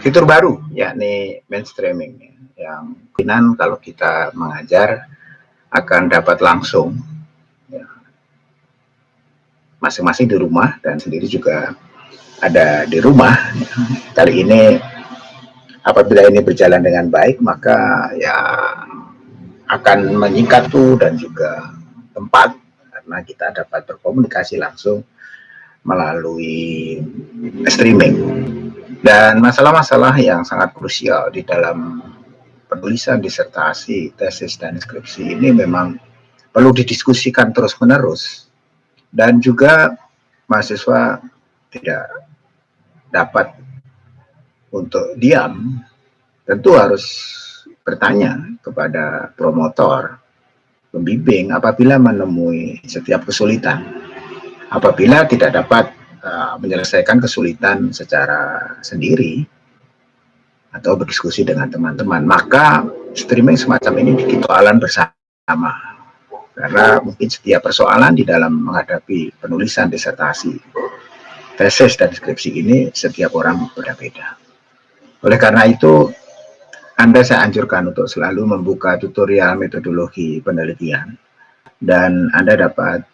fitur baru yakni mainstreaming yang kemungkinan kalau kita mengajar akan dapat langsung ya, masing-masing ya, di rumah dan sendiri juga ada di rumah. Kali ini apabila ini berjalan dengan baik maka ya akan menyingkat tuh dan juga tempat karena kita dapat berkomunikasi langsung melalui streaming dan masalah-masalah yang sangat krusial di dalam penulisan disertasi, tesis, dan skripsi ini memang perlu didiskusikan terus-menerus. Dan juga mahasiswa tidak dapat untuk diam, tentu harus bertanya kepada promotor, pembimbing apabila menemui setiap kesulitan. Apabila tidak dapat menyelesaikan kesulitan secara sendiri, atau berdiskusi dengan teman-teman. Maka streaming semacam ini bikin persoalan bersama. Karena mungkin setiap persoalan di dalam menghadapi penulisan disertasi, tesis dan skripsi ini setiap orang berbeda-beda. Oleh karena itu, Anda saya anjurkan untuk selalu membuka tutorial metodologi penelitian dan Anda dapat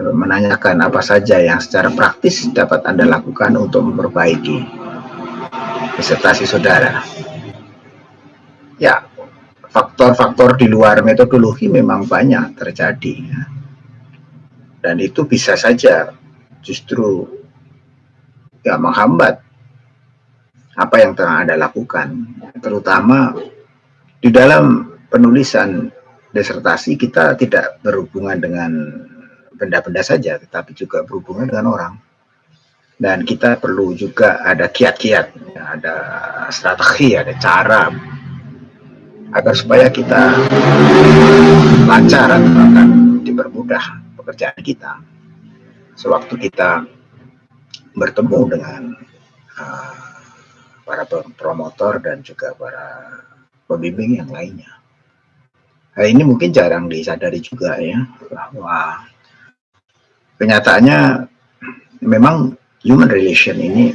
menanyakan apa saja yang secara praktis dapat Anda lakukan untuk memperbaiki disertasi saudara. Ya, faktor-faktor di luar metodologi memang banyak terjadi. Ya. Dan itu bisa saja justru ya menghambat apa yang telah Anda lakukan. Terutama di dalam penulisan disertasi kita tidak berhubungan dengan benda-benda saja, tetapi juga berhubungan dengan orang dan kita perlu juga ada kiat-kiat, ada strategi, ada cara agar supaya kita lancar atau akan dipermudah pekerjaan kita sewaktu kita bertemu dengan uh, para promotor dan juga para pembimbing yang lainnya. Hal ini mungkin jarang disadari juga ya bahwa kenyataannya memang human relation ini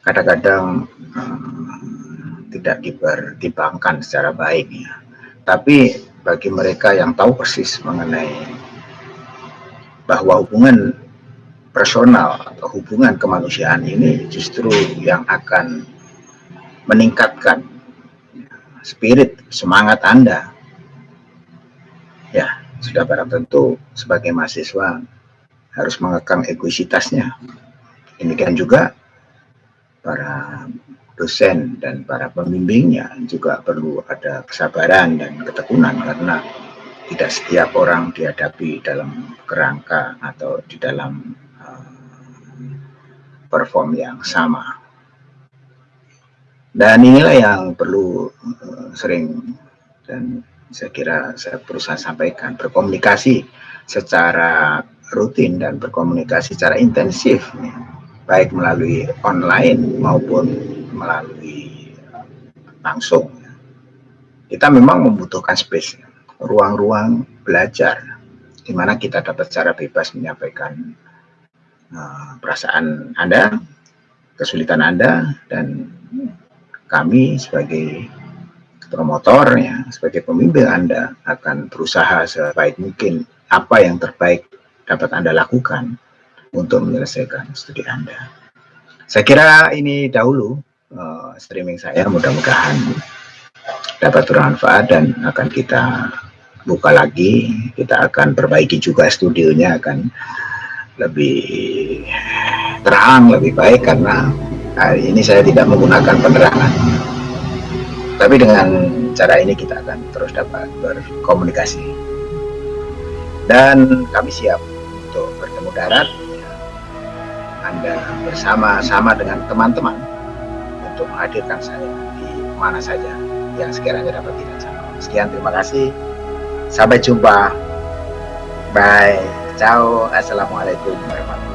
kadang-kadang um, tidak dipertimbangkan secara baik ya. Tapi bagi mereka yang tahu persis mengenai bahwa hubungan personal atau hubungan kemanusiaan ini justru yang akan meningkatkan spirit semangat Anda. Ya, sudah barang tentu sebagai mahasiswa harus mengekang egoisitasnya Demikian juga para dosen dan para pembimbingnya juga perlu ada kesabaran dan ketekunan karena tidak setiap orang dihadapi dalam kerangka atau di dalam uh, perform yang sama. Dan inilah yang perlu uh, sering dan saya kira saya berusaha sampaikan berkomunikasi secara rutin dan berkomunikasi secara intensif baik melalui online maupun melalui langsung. Kita memang membutuhkan space, ruang-ruang belajar, di mana kita dapat secara bebas menyampaikan uh, perasaan Anda, kesulitan Anda, dan kami sebagai promotor, ya, sebagai pemimpin Anda akan berusaha sebaik mungkin apa yang terbaik dapat Anda lakukan untuk menyelesaikan studi Anda. Saya kira ini dahulu uh, streaming saya, mudah-mudahan dapat bermanfaat dan akan kita buka lagi. Kita akan perbaiki juga studionya akan lebih terang, lebih baik karena hari ini saya tidak menggunakan penerangan. Tapi dengan cara ini kita akan terus dapat berkomunikasi. Dan kami siap bertemu darat anda bersama-sama dengan teman-teman untuk menghadirkan saya di mana saja yang sekiranya dapat jangkau. Sekian, terima kasih. Sampai jumpa. Bye. Ciao. Assalamualaikum warahmatullahi